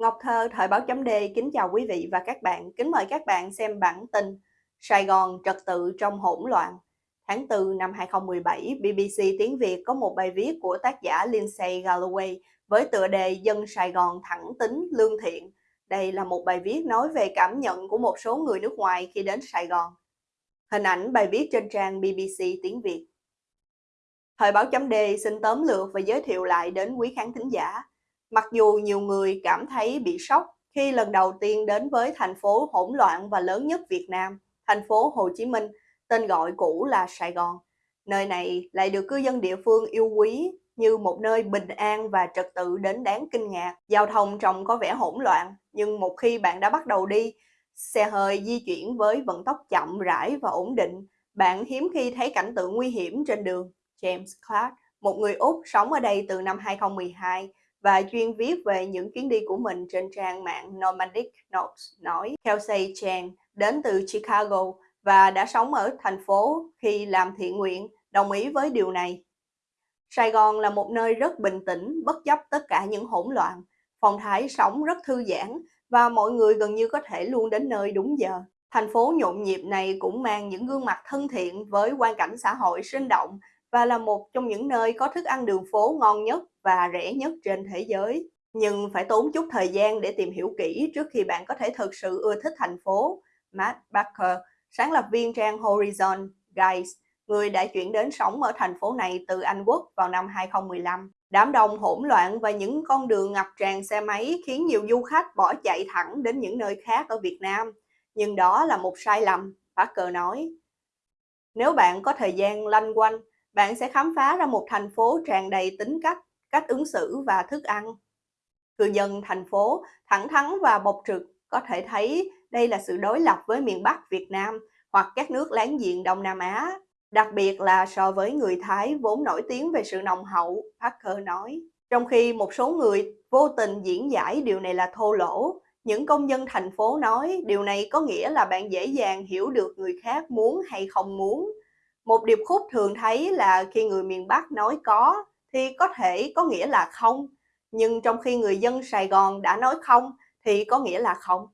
Ngọc Thơ, Thời báo chấm D, kính chào quý vị và các bạn. Kính mời các bạn xem bản tin Sài Gòn trật tự trong hỗn loạn. Tháng 4 năm 2017, BBC Tiếng Việt có một bài viết của tác giả Lindsay Galloway với tựa đề Dân Sài Gòn thẳng tính, lương thiện. Đây là một bài viết nói về cảm nhận của một số người nước ngoài khi đến Sài Gòn. Hình ảnh bài viết trên trang BBC Tiếng Việt. Thời báo chấm D xin tóm lược và giới thiệu lại đến quý khán thính giả Mặc dù nhiều người cảm thấy bị sốc khi lần đầu tiên đến với thành phố hỗn loạn và lớn nhất Việt Nam, thành phố Hồ Chí Minh, tên gọi cũ là Sài Gòn. Nơi này lại được cư dân địa phương yêu quý như một nơi bình an và trật tự đến đáng kinh ngạc. Giao thông trông có vẻ hỗn loạn, nhưng một khi bạn đã bắt đầu đi, xe hơi di chuyển với vận tốc chậm rãi và ổn định, bạn hiếm khi thấy cảnh tượng nguy hiểm trên đường. James Clark, một người Úc sống ở đây từ năm 2012, và chuyên viết về những chuyến đi của mình trên trang mạng Nomadic Notes nói Kelsey Chan đến từ Chicago và đã sống ở thành phố khi làm thiện nguyện, đồng ý với điều này. Sài Gòn là một nơi rất bình tĩnh, bất chấp tất cả những hỗn loạn. Phong thái sống rất thư giãn và mọi người gần như có thể luôn đến nơi đúng giờ. Thành phố nhộn nhịp này cũng mang những gương mặt thân thiện với quan cảnh xã hội sinh động và là một trong những nơi có thức ăn đường phố ngon nhất và rẻ nhất trên thế giới. Nhưng phải tốn chút thời gian để tìm hiểu kỹ trước khi bạn có thể thực sự ưa thích thành phố. Matt Barker, sáng lập viên trang Horizon Guys, người đã chuyển đến sống ở thành phố này từ Anh Quốc vào năm 2015. Đám đông hỗn loạn và những con đường ngập tràn xe máy khiến nhiều du khách bỏ chạy thẳng đến những nơi khác ở Việt Nam. Nhưng đó là một sai lầm, Parker nói. Nếu bạn có thời gian lanh quanh, bạn sẽ khám phá ra một thành phố tràn đầy tính cách, cách ứng xử và thức ăn. Cư dân thành phố thẳng thắn và bộc trực có thể thấy đây là sự đối lập với miền Bắc Việt Nam hoặc các nước láng giềng Đông Nam Á, đặc biệt là so với người Thái vốn nổi tiếng về sự nồng hậu, Parker nói. Trong khi một số người vô tình diễn giải điều này là thô lỗ, những công dân thành phố nói điều này có nghĩa là bạn dễ dàng hiểu được người khác muốn hay không muốn một điệp khúc thường thấy là khi người miền Bắc nói có thì có thể có nghĩa là không, nhưng trong khi người dân Sài Gòn đã nói không thì có nghĩa là không.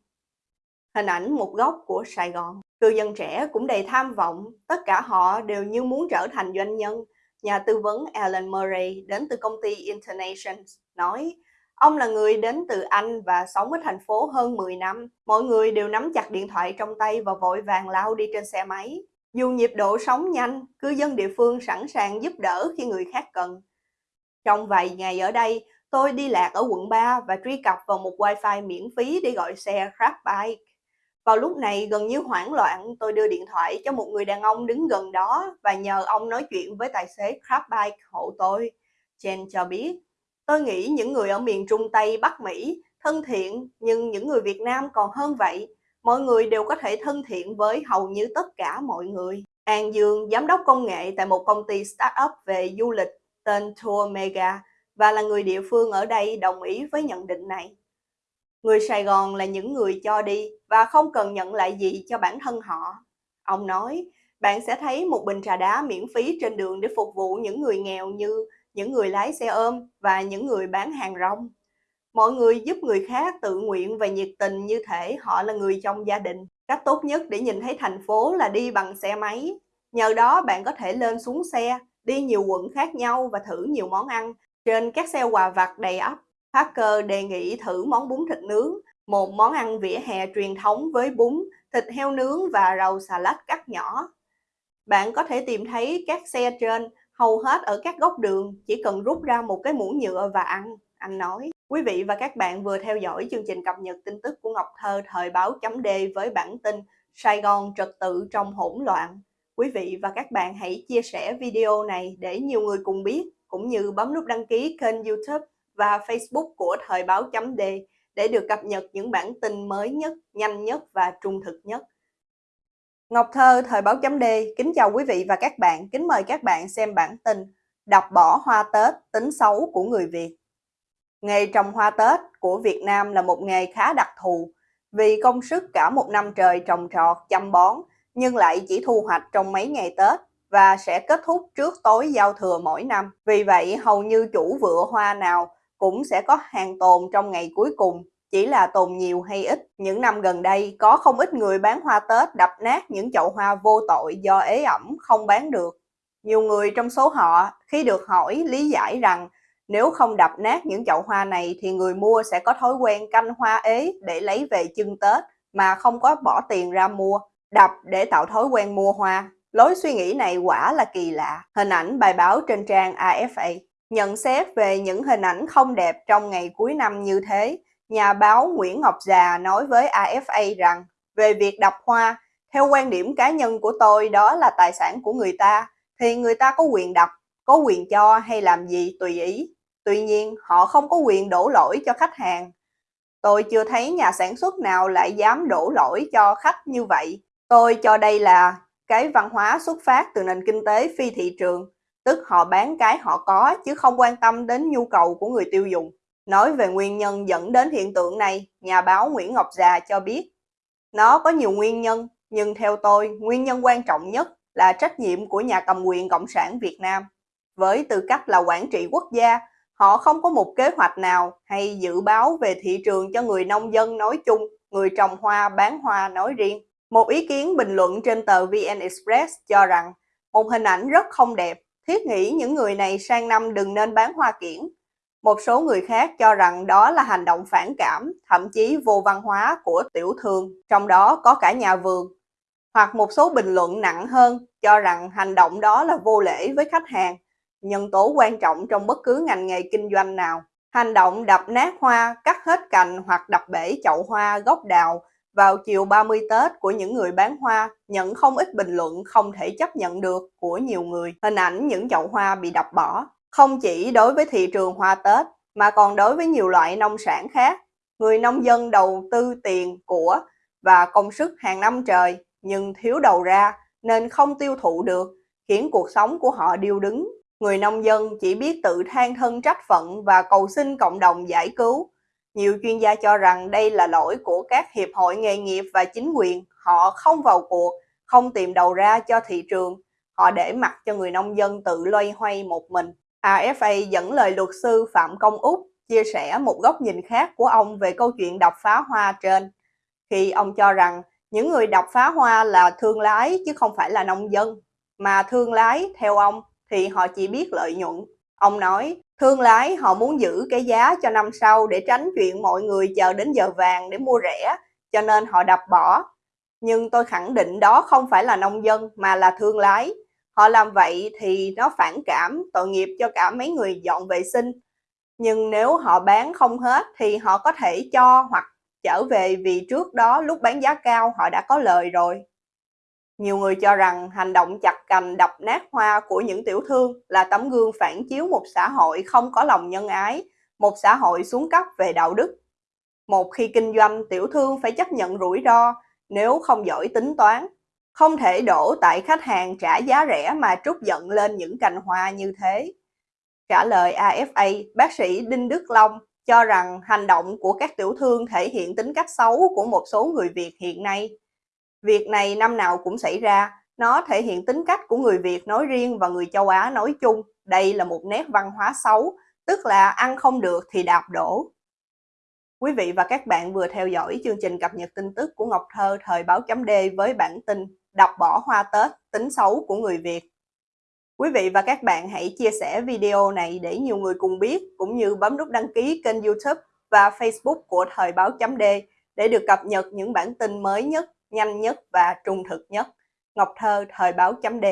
Hình ảnh một góc của Sài Gòn. Cư dân trẻ cũng đầy tham vọng, tất cả họ đều như muốn trở thành doanh nhân. Nhà tư vấn Alan Murray đến từ công ty Internations nói, ông là người đến từ Anh và sống ở thành phố hơn 10 năm. Mọi người đều nắm chặt điện thoại trong tay và vội vàng lao đi trên xe máy. Dù nhịp độ sống nhanh, cư dân địa phương sẵn sàng giúp đỡ khi người khác cần. Trong vài ngày ở đây, tôi đi lạc ở quận 3 và truy cập vào một wifi miễn phí để gọi xe Grab Vào lúc này gần như hoảng loạn, tôi đưa điện thoại cho một người đàn ông đứng gần đó và nhờ ông nói chuyện với tài xế Grabbike hộ tôi. Jen cho biết, tôi nghĩ những người ở miền Trung Tây Bắc Mỹ thân thiện nhưng những người Việt Nam còn hơn vậy mọi người đều có thể thân thiện với hầu như tất cả mọi người. An Dương, giám đốc công nghệ tại một công ty startup về du lịch tên Tour Mega và là người địa phương ở đây đồng ý với nhận định này. Người Sài Gòn là những người cho đi và không cần nhận lại gì cho bản thân họ. Ông nói, bạn sẽ thấy một bình trà đá miễn phí trên đường để phục vụ những người nghèo như những người lái xe ôm và những người bán hàng rong. Mọi người giúp người khác tự nguyện và nhiệt tình như thể họ là người trong gia đình. Cách tốt nhất để nhìn thấy thành phố là đi bằng xe máy. Nhờ đó bạn có thể lên xuống xe, đi nhiều quận khác nhau và thử nhiều món ăn trên các xe quà vặt đầy ắp. Parker đề nghị thử món bún thịt nướng, một món ăn vỉa hè truyền thống với bún, thịt heo nướng và rau xà lách cắt nhỏ. Bạn có thể tìm thấy các xe trên hầu hết ở các góc đường, chỉ cần rút ra một cái muỗng nhựa và ăn, anh nói. Quý vị và các bạn vừa theo dõi chương trình cập nhật tin tức của Ngọc Thơ thời báo chấm D với bản tin Sài Gòn trật tự trong hỗn loạn. Quý vị và các bạn hãy chia sẻ video này để nhiều người cùng biết, cũng như bấm nút đăng ký kênh youtube và facebook của thời báo chấm D để được cập nhật những bản tin mới nhất, nhanh nhất và trung thực nhất. Ngọc Thơ, Thời báo chấm D, kính chào quý vị và các bạn, kính mời các bạn xem bản tin đọc bỏ hoa Tết, tính xấu của người Việt. Nghề trồng hoa Tết của Việt Nam là một nghề khá đặc thù vì công sức cả một năm trời trồng trọt, chăm bón nhưng lại chỉ thu hoạch trong mấy ngày Tết và sẽ kết thúc trước tối giao thừa mỗi năm. Vì vậy hầu như chủ vựa hoa nào cũng sẽ có hàng tồn trong ngày cuối cùng chỉ là tồn nhiều hay ít. Những năm gần đây, có không ít người bán hoa Tết đập nát những chậu hoa vô tội do ế ẩm không bán được. Nhiều người trong số họ, khi được hỏi lý giải rằng nếu không đập nát những chậu hoa này thì người mua sẽ có thói quen canh hoa ế để lấy về chưng Tết mà không có bỏ tiền ra mua. Đập để tạo thói quen mua hoa. Lối suy nghĩ này quả là kỳ lạ. Hình ảnh bài báo trên trang AFA. Nhận xét về những hình ảnh không đẹp trong ngày cuối năm như thế, nhà báo Nguyễn Ngọc Già nói với AFA rằng về việc đập hoa, theo quan điểm cá nhân của tôi đó là tài sản của người ta, thì người ta có quyền đập, có quyền cho hay làm gì tùy ý. Tuy nhiên, họ không có quyền đổ lỗi cho khách hàng. Tôi chưa thấy nhà sản xuất nào lại dám đổ lỗi cho khách như vậy. Tôi cho đây là cái văn hóa xuất phát từ nền kinh tế phi thị trường, tức họ bán cái họ có chứ không quan tâm đến nhu cầu của người tiêu dùng. Nói về nguyên nhân dẫn đến hiện tượng này, nhà báo Nguyễn Ngọc Già cho biết, nó có nhiều nguyên nhân, nhưng theo tôi, nguyên nhân quan trọng nhất là trách nhiệm của nhà cầm quyền Cộng sản Việt Nam. Với tư cách là quản trị quốc gia, họ không có một kế hoạch nào hay dự báo về thị trường cho người nông dân nói chung, người trồng hoa bán hoa nói riêng. Một ý kiến bình luận trên tờ VN Express cho rằng một hình ảnh rất không đẹp, thiết nghĩ những người này sang năm đừng nên bán hoa kiển. Một số người khác cho rằng đó là hành động phản cảm, thậm chí vô văn hóa của tiểu thương, trong đó có cả nhà vườn. Hoặc một số bình luận nặng hơn cho rằng hành động đó là vô lễ với khách hàng, nhân tố quan trọng trong bất cứ ngành nghề kinh doanh nào. Hành động đập nát hoa, cắt hết cành hoặc đập bể chậu hoa, gốc đào vào chiều 30 Tết của những người bán hoa nhận không ít bình luận không thể chấp nhận được của nhiều người. Hình ảnh những chậu hoa bị đập bỏ, không chỉ đối với thị trường hoa Tết mà còn đối với nhiều loại nông sản khác. Người nông dân đầu tư tiền, của và công sức hàng năm trời nhưng thiếu đầu ra nên không tiêu thụ được, khiến cuộc sống của họ điêu đứng. Người nông dân chỉ biết tự than thân trách phận và cầu xin cộng đồng giải cứu nhiều chuyên gia cho rằng đây là lỗi của các hiệp hội nghề nghiệp và chính quyền. Họ không vào cuộc, không tìm đầu ra cho thị trường. Họ để mặc cho người nông dân tự loay hoay một mình. AFA dẫn lời luật sư Phạm Công Úc chia sẻ một góc nhìn khác của ông về câu chuyện đập phá hoa trên. Khi ông cho rằng những người đập phá hoa là thương lái chứ không phải là nông dân. Mà thương lái, theo ông, thì họ chỉ biết lợi nhuận. Ông nói, Thương lái họ muốn giữ cái giá cho năm sau để tránh chuyện mọi người chờ đến giờ vàng để mua rẻ, cho nên họ đập bỏ. Nhưng tôi khẳng định đó không phải là nông dân mà là thương lái. Họ làm vậy thì nó phản cảm, tội nghiệp cho cả mấy người dọn vệ sinh. Nhưng nếu họ bán không hết thì họ có thể cho hoặc trở về vì trước đó lúc bán giá cao họ đã có lời rồi. Nhiều người cho rằng hành động chặt cành đập nát hoa của những tiểu thương là tấm gương phản chiếu một xã hội không có lòng nhân ái, một xã hội xuống cấp về đạo đức. Một khi kinh doanh, tiểu thương phải chấp nhận rủi ro nếu không giỏi tính toán. Không thể đổ tại khách hàng trả giá rẻ mà trút giận lên những cành hoa như thế. Trả lời AFA, bác sĩ Đinh Đức Long cho rằng hành động của các tiểu thương thể hiện tính cách xấu của một số người Việt hiện nay. Việc này năm nào cũng xảy ra, nó thể hiện tính cách của người Việt nói riêng và người châu Á nói chung. Đây là một nét văn hóa xấu, tức là ăn không được thì đạp đổ. Quý vị và các bạn vừa theo dõi chương trình cập nhật tin tức của Ngọc Thơ thời báo chấm D với bản tin đọc bỏ hoa Tết, tính xấu của người Việt. Quý vị và các bạn hãy chia sẻ video này để nhiều người cùng biết, cũng như bấm nút đăng ký kênh youtube và facebook của thời báo chấm D để được cập nhật những bản tin mới nhất nhanh nhất và trung thực nhất. Ngọc Thơ, Thời báo chấm D